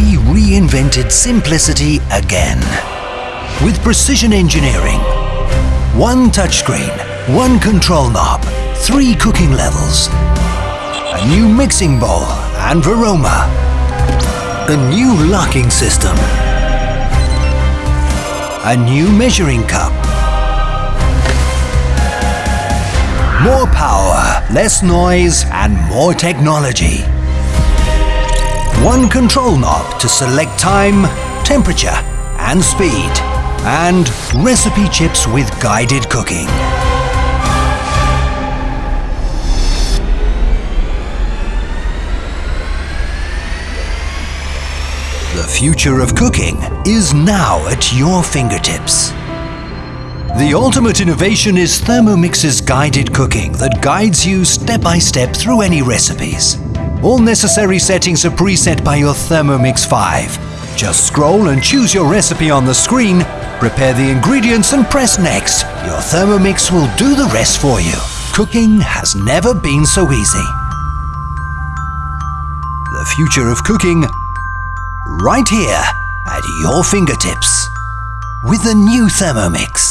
we reinvented simplicity again. With precision engineering, one touchscreen, one control knob, three cooking levels, a new mixing bowl and Varoma, a new locking system, a new measuring cup, more power, less noise and more technology. One control knob to select time, temperature and speed and recipe chips with guided cooking. The future of cooking is now at your fingertips. The ultimate innovation is Thermomix's guided cooking that guides you step by step through any recipes. All necessary settings are preset by your Thermomix 5. Just scroll and choose your recipe on the screen, prepare the ingredients and press next. Your Thermomix will do the rest for you. Cooking has never been so easy. The future of cooking right here at your fingertips with the new Thermomix.